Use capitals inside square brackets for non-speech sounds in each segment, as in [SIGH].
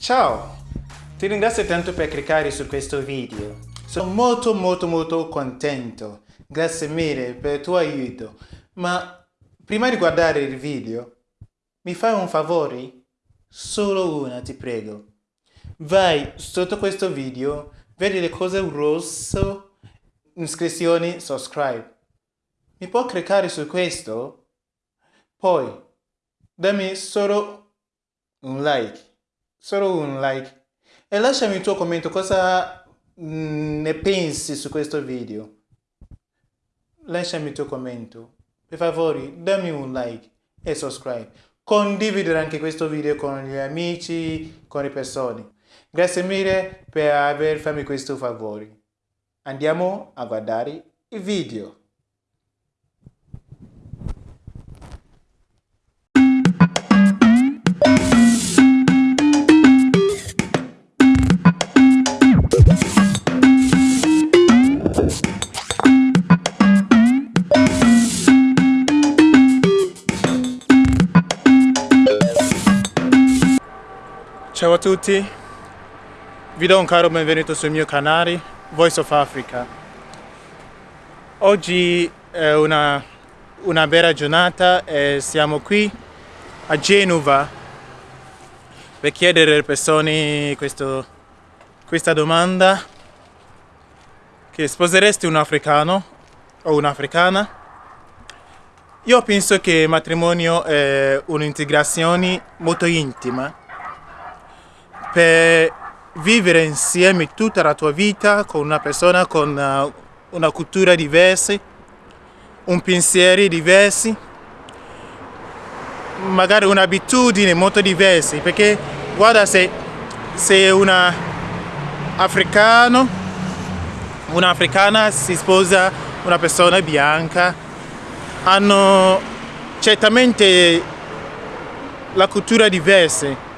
Ciao! Ti ringrazio tanto per cliccare su questo video. Sono molto molto molto contento. Grazie mille per il tuo aiuto. Ma prima di guardare il video, mi fai un favore? Solo una, ti prego. Vai sotto questo video, vedi le cose rosso, iscrizioni, subscribe. Mi può cliccare su questo? Poi, dammi solo un like solo un like. E lasciami il tuo commento cosa mm, ne pensi su questo video? Lasciami il tuo commento. Per favore dammi un like e subscribe. Condividere anche questo video con gli amici con le persone. Grazie mille per aver fatto questo favore. Andiamo a guardare il video Ciao a tutti, vi do un caro benvenuto sul mio canale Voice of Africa. Oggi è una, una bella giornata e siamo qui a Genova per chiedere alle persone questo, questa domanda che sposeresti un africano o un'africana? Io penso che il matrimonio è un'integrazione molto intima per vivere insieme tutta la tua vita con una persona con uh, una cultura diversa, un pensiero diverso, magari un'abitudine molto diversa, perché guarda se sei una africano, un'africana si sposa una persona bianca, hanno certamente la cultura diversa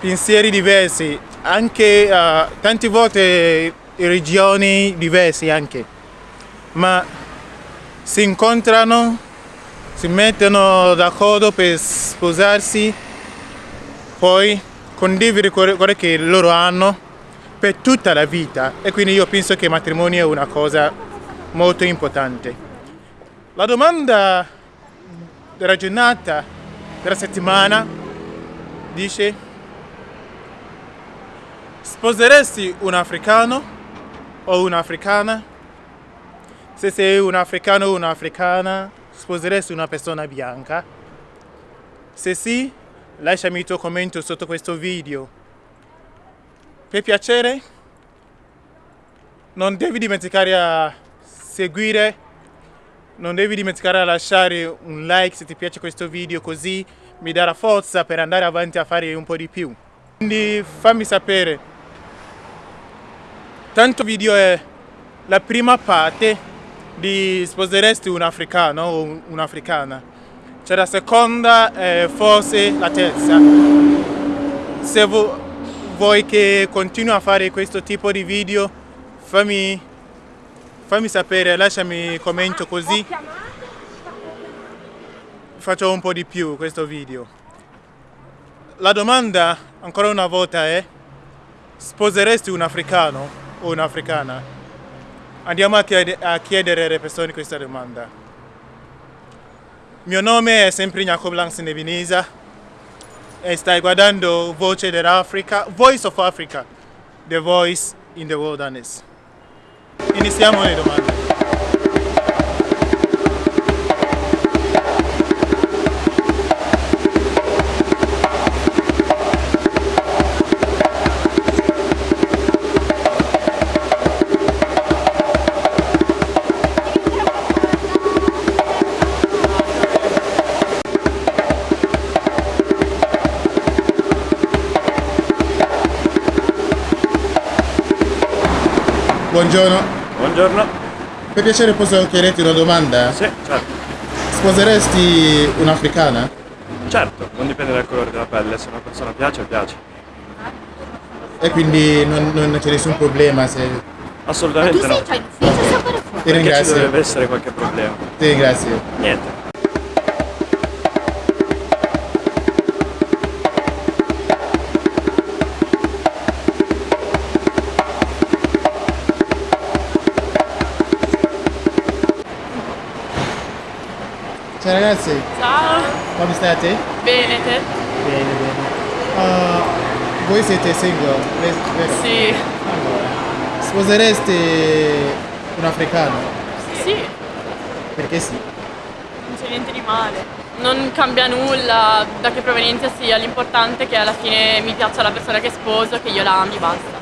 pensieri diversi, anche uh, tante volte regioni diverse anche, ma si incontrano, si mettono d'accordo per sposarsi, poi condividere quello che loro hanno per tutta la vita e quindi io penso che il matrimonio è una cosa molto importante. La domanda della giornata, della settimana, dice Sposeresti un africano o un'africana? Se sei un africano o un'africana, sposeresti una persona bianca? Se sì, lasciami il tuo commento sotto questo video. Per piacere, non devi dimenticare a seguire, non devi dimenticare a lasciare un like se ti piace questo video così mi darà forza per andare avanti a fare un po' di più. Quindi fammi sapere Tanto video è la prima parte di sposeresti un africano o un'africana. C'è la seconda e forse la terza. Se vuoi che continui a fare questo tipo di video, fammi, fammi sapere, lasciami commento così faccio un po' di più questo video. La domanda ancora una volta è sposeresti un africano? O un'africana? Andiamo a, chied a chiedere alle persone questa domanda. Mio nome è sempre Jacob Langs Nevinisa e stai guardando Voce dell'Africa, Voice of Africa, The Voice in the Wilderness. Iniziamo le domande. Buongiorno. Buongiorno. Per piacere posso chiederti una domanda? Sì, certo. Sposeresti un'africana? Certo, non dipende dal colore della pelle, se una persona piace, piace. E quindi non, non c'è nessun problema se... Assolutamente no. Ti ringrazio. ci dovrebbe essere qualche problema. Ti ringrazio. Niente. Ciao ragazzi, Ciao, come state? bene te? Bene, bene. Uh, voi siete single, ve- vero? Sì, Allora, sposereste un africano? sì, Perché sì. non c'è niente di male. Non cambia nulla da che provenienza sia, l'importante è che alla fine mi piaccia la persona che sposo, che io la ami, basta.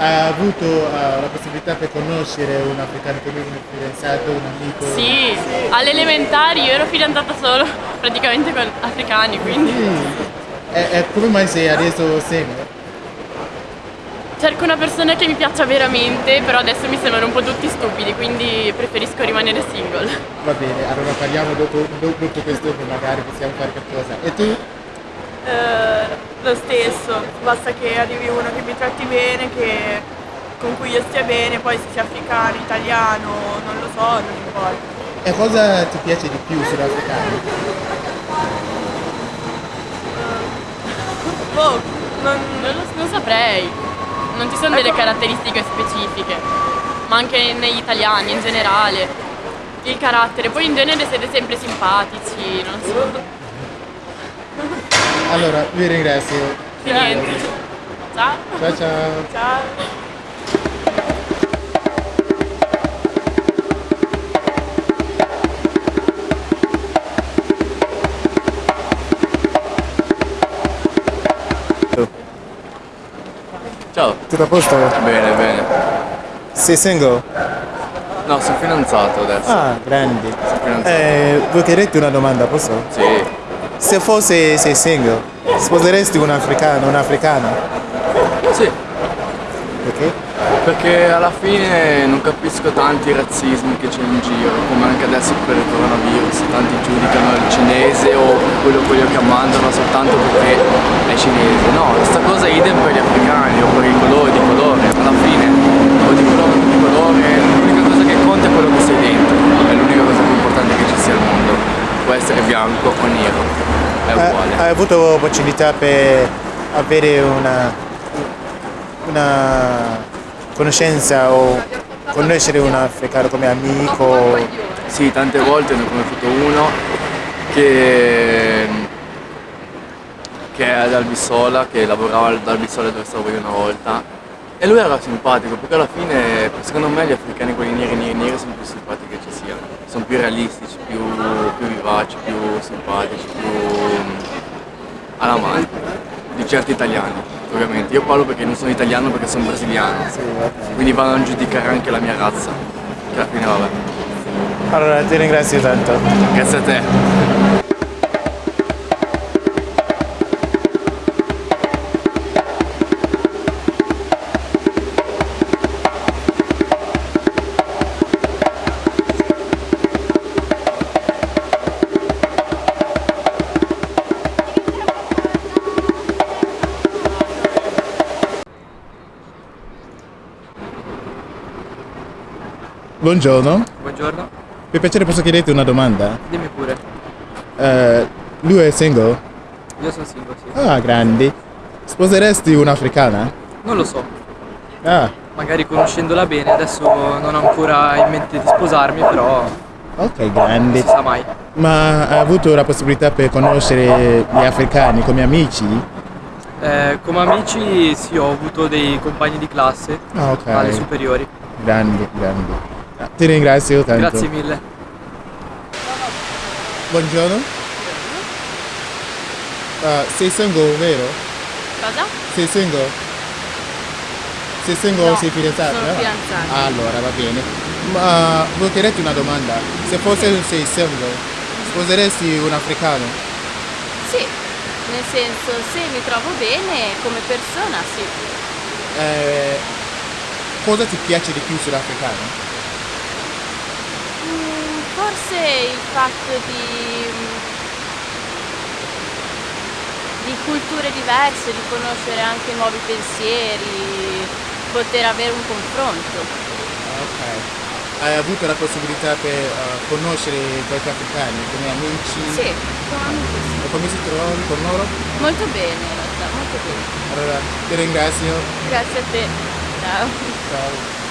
Ha avuto uh, la possibilità per conoscere un africano che aveva un fidanzato, un amico? Sì, alle elementari io ero fidanzata solo praticamente con africani, quindi E, e come mai sei adesso single? cerco una persona che mi piaccia veramente, però adesso mi sembrano un po' tutti stupidi, quindi preferisco rimanere single. Va bene, allora parliamo dopo, do- dopo questo che magari possiamo fare qualcosa. E tu? Eh, lo stesso, basta che arrivi uno che mi tratti bene, che- con cui io stia bene, poi se sia africano, italiano, non lo so, non importa. E cosa ti piace di più sull'africano? Boh, non, Non, lo- non saprei, non ci sono delle caratteristiche specifiche, ma anche negli italiani in generale. Il carattere, poi in genere siete sempre simpatici, non so. Allora, vi ringrazio. Niente. Ciao. Ciao ciao. ciao. Ciao, Tutto a posto? bene, bene. Sei single? No, sono fidanzato adesso. Ah, grandi. Sono fidanzato. Eh, vuoi chiederti una domanda, posso? Sì. Se fosse sei single, sposeresti un africano, un'africana? Sì, Perché? perché alla fine non capisco tanti razzismi che c'è in giro, come anche adesso per il coronavirus, tanti giudicano il cinese o quello, quello che mandano soltanto perché è cinese. No, questa cosa è idem per gli africani o per i colori di colore. Alla fine, o di colore o di colore, l'unica cosa che conta è quello che sei dentro, è l'unica cosa più importante che ci sia al mondo. Può essere bianco o nero, è Hai avuto opportunità per avere una, una conoscenza o conoscere un africano come amico? Sì, tante volte ne ho conosciuto uno che, che è ad Albisola, che lavorava ad Albisola dove stavo io una volta. E lui era simpatico, perché alla fine, secondo me, gli africani, quelli neri, neri, neri, sono più simpatici che ci siano. Sono più realistici, più, più vivaci, più simpatici, più alla mano di certi italiani, ovviamente. Io parlo perché non sono italiano, perché sono brasiliano. Quindi vanno a giudicare anche la mia razza, che alla fine vabbè. Allora, ti ringrazio tanto. Grazie a te. Buongiorno. Buongiorno, Per piacere posso chiederti una domanda? dimmi pure. Eh, lui è single? Io sono single, sì. Ah, grandi. Sposeresti un'africana? Non lo so, Ah, magari conoscendola bene, adesso non ho ancora in mente di sposarmi, però ok, non grandi. si sa mai. Ma hai avuto la possibilità per conoscere gli africani come amici? Eh, come amici sì, ho avuto dei compagni di classe Ah, ok. alle superiori. Grandi, grandi. Ah, Ti ringrazio tanto. Grazie mille. Buongiorno. Ah, sei single, vero? Cosa? Sei single? Sei single o No, sei fidanzata? sono Ah, fidanzata. Allora, va bene. Ma volevo chiederti una domanda. Se fosse sei single, sposeresti un africano? Sì, nel senso se mi trovo bene come persona sì. Eh, cosa ti piace di più sull'africano? Mm, forse il fatto di, di culture diverse, di conoscere anche nuovi pensieri, poter avere un confronto. Ok. Hai avuto la possibilità per eh, conoscere qualche africani come amici? Sì, come. E come si trovano con loro? Molto bene in realtà, molto bene. Allora, ti ringrazio. Grazie a te. Ciao. Ciao.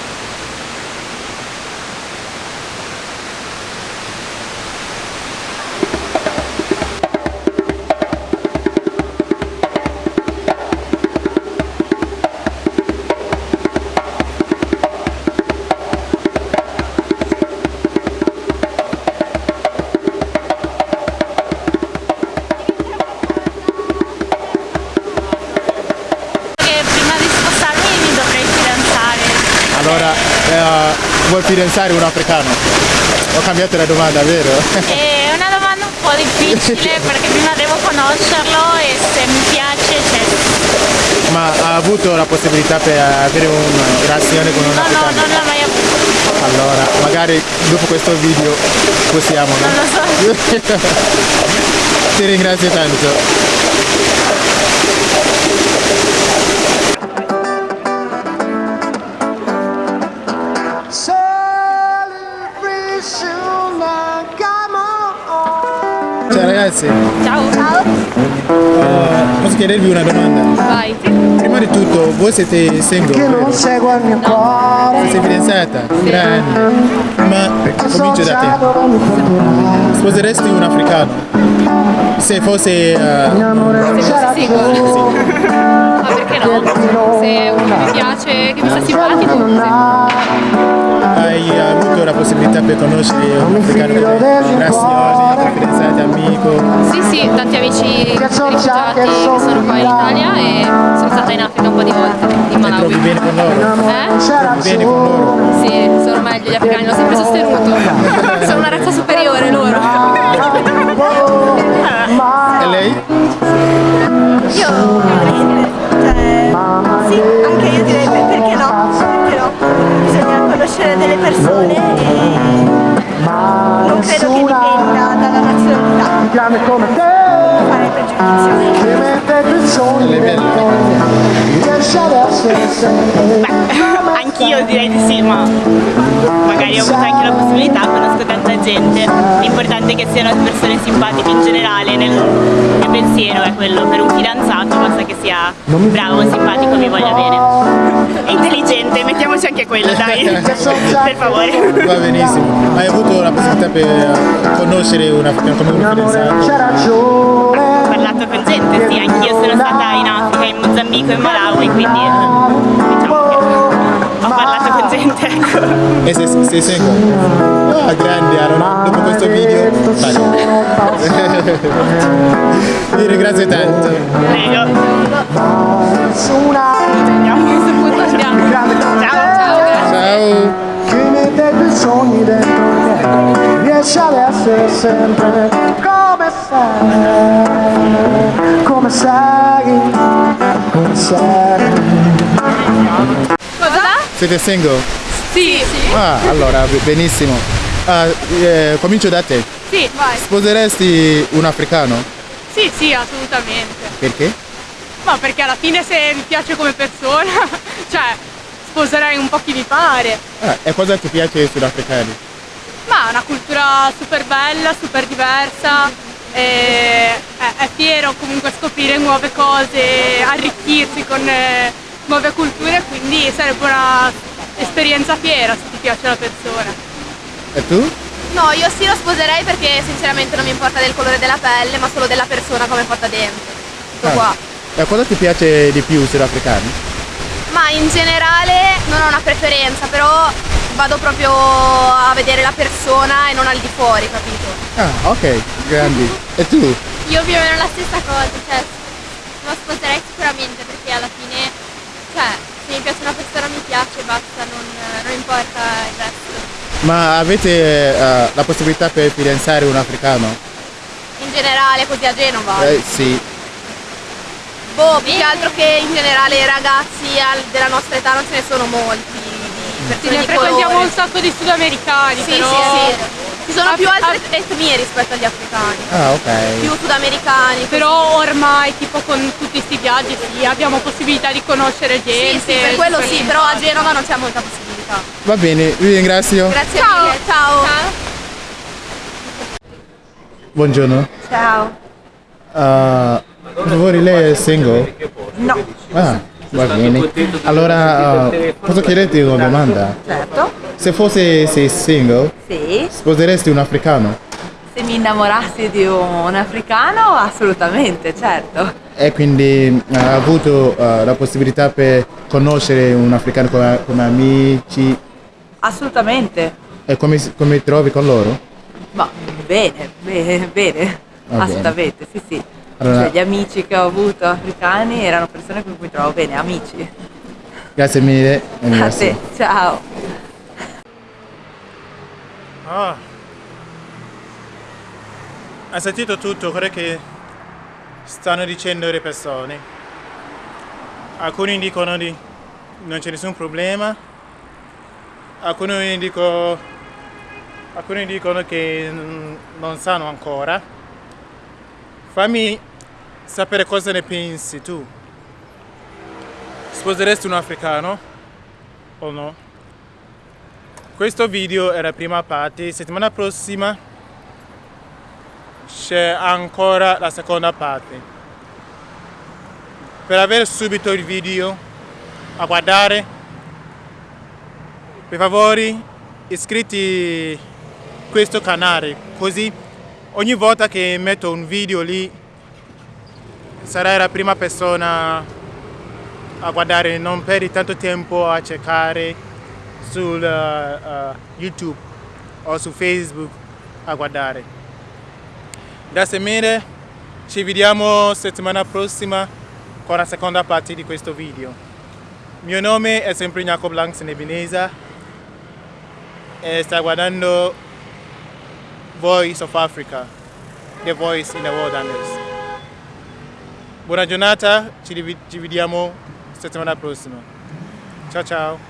Eh, vuoi fidanzare un africano? Ho cambiato la domanda, vero? È una domanda un po' difficile [LAUGHS] perché prima devo conoscerlo e se mi piace c'è. Ma ha avuto la possibilità per avere una relazione con un No, no, africano? non l'ho mai avuto. Allora, magari dopo questo video possiamo, no? Non lo so. [LAUGHS] Ti ringrazio tanto. Ciao ragazzi, Ciao. Ciao. eh, posso chiedervi una domanda? Vai. Prima di tutto, voi siete single, vero? Sei fidanzata? Grande. Ma comincio da te. Sposeresti un africano? Se fosse... eh, Sì, ma perché no? Se uno mi piace, che mi sta simpatico, sì. Hai avuto la possibilità per conoscere un africano relazioni, fidanzate, amico? Sì, sì, tanti amici rifugiati che sono qua in Italia e sono stata in Africa un po' di volte, in Ti trovi Malawi. bene con loro? Eh? Trovi bene con loro? Sì, sono meglio gli africani, l'ho sempre sostenuto. [LAUGHS] Sono una razza superiore loro. E lei? Io nazionalità. Fare pregiudizio. Lei è bella? Direi di sì, ma magari ho avuto anche la possibilità, conosco tanta gente. L'importante è che siano persone simpatiche in generale, nel mio pensiero è quello, per un fidanzato basta che sia bravo, simpatico, mi voglia bene. E intelligente, mettiamoci anche quello, dai, [LAUGHS] per favore. Va benissimo. Hai avuto la possibilità per conoscere un africano come un fidanzato? Ho parlato con gente, sì, anch'io sono stata in Africa, in Mozambico e in Malawi, quindi E sei, sei single? Ah, grande, allora dopo questo video. Ti ringrazio tanto. Prego. Ciao. Ciao. Chi mette più sogni dentro te riesce ad essere sempre come sei, come sei, come sei. Cosa? Siete single? Sì, sì. Ah, allora, be- benissimo. Ah, eh, comincio da te. Sì, vai. Sposeresti un africano? Sì, sì, assolutamente. Perché? Ma perché alla fine se mi piace come persona, [LAUGHS] cioè sposerei un po' chi mi pare. Ah, e cosa ti piace sugli africani? Ma è una cultura super bella, super diversa, e è, è fiero comunque scoprire nuove cose, arricchirsi con eh, nuove culture, quindi sarebbe una esperienza fiera se ti piace la persona. E tu? No, io sì lo sposerei perché sinceramente non mi importa del colore della pelle, ma solo della persona come è fatta dentro. Tutto Ah. qua. E cosa ti piace di più sugli africani? Ma in generale non ho una preferenza, però vado proprio a vedere la persona e non al di fuori, capito? Ah, ok, grandi. E tu? Io più o meno la stessa cosa, cioè lo sposerei sicuramente perché alla fine, se mi piace una persona mi piace, basta, non, non importa il resto. Ma avete eh, la possibilità per fidanzare un africano? In generale così a Genova. Eh, sì. Boh, più che altro che in generale ragazzi al- della nostra età non ce ne sono molti. Di Sì, ne di frequentiamo colore. un sacco di sudamericani, Sì, però... sì, sì. Ci sono Ah, più altre etnie rispetto agli africani. Ah, ok. Più sudamericani. Però ormai tipo con tutti questi viaggi sì, abbiamo possibilità di conoscere Sì, gente. sì, per quello sì, però a. Genova non c'è molta possibilità. Va bene, vi ringrazio. Grazie mille, ciao. Buongiorno. Ciao. Ah, per favore, lei è single? No. Ah, va bene. Allora, ah, posso chiederti una domanda? Certo, Se fosse sei single, sì. sposeresti un africano? Se mi innamorassi di un africano, assolutamente, certo. E quindi ah, ha avuto ah, la possibilità per conoscere un africano come, come amici Assolutamente. e come, si- come ti trovi con loro? Ma bene, bene, bene. Va Assolutamente, sì, sì. Allora- Cioè, gli amici che ho avuto africani erano persone con cui mi trovo bene, amici. Grazie mille. A [LAUGHS] grazie. te, ciao. Ah. Hai sentito tutto quello che stanno dicendo le persone? Alcuni dicono di non c'è nessun problema, alcuni, dico, alcuni dicono che non sanno ancora. Fammi sapere cosa ne pensi tu. Sposeresti un africano o no? Questo video è la prima parte, settimana prossima c'è ancora la seconda parte. Per avere subito il video a guardare, per favore iscritti a questo canale, così ogni volta che metto un video lì sarai la prima persona a guardare, non perdi tanto tempo a cercare su YouTube o su Facebook a guardare. Grazie mille, ci vediamo settimana prossima con la seconda parte di questo video. Mio nome è sempre Jacob Langs Nebinesa e sta guardando Voice of Africa, The Voice in the Wilderness. Buona giornata, ci rivi- ci vediamo settimana prossima. Ciao ciao!